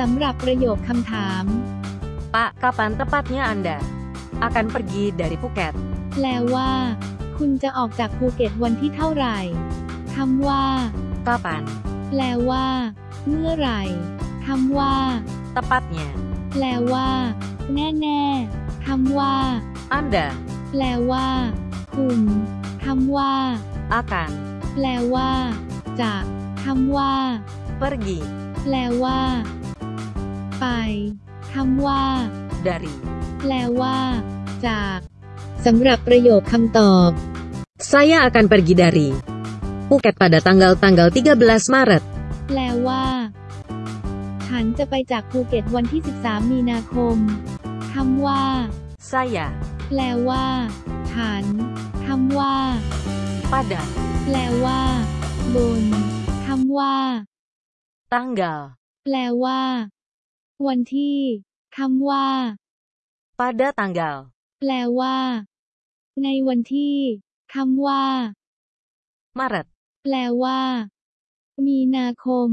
สำหรับประโยคคำถาม Pak, kapan tepatnya Anda akan pergi dari Phuket? แปลว่า คุณจะออกจากภูเก็ตวันที่เท่าไหร่คำว่า Kapan? แปลว่า เมื่อไหร่คำว่า Tepatnya. แปลว่า แน่ๆคำว่า Anda แปลว่า คุณคำว่า akan แปลว่า จะคำว่า pergi แปลว่า ไป คำว่า dari แปลว่า จากสำหรับประโยคคำตอบ Saya akan pergi dari Phuket pada tanggal-tanggal 13 Maret. แปลว่า ฉันจะไปจากภูเก็ตวันที่ 13 มีนาคมคำว่า Saya แปลว่า ฉันคำว่า pada แปลว่า บนคำว่า tanggal แปลว่า วันที่คำว่า pada tanggal แปลว่า ในวันที่คำว่า Maret. แปลว่า มีนาคม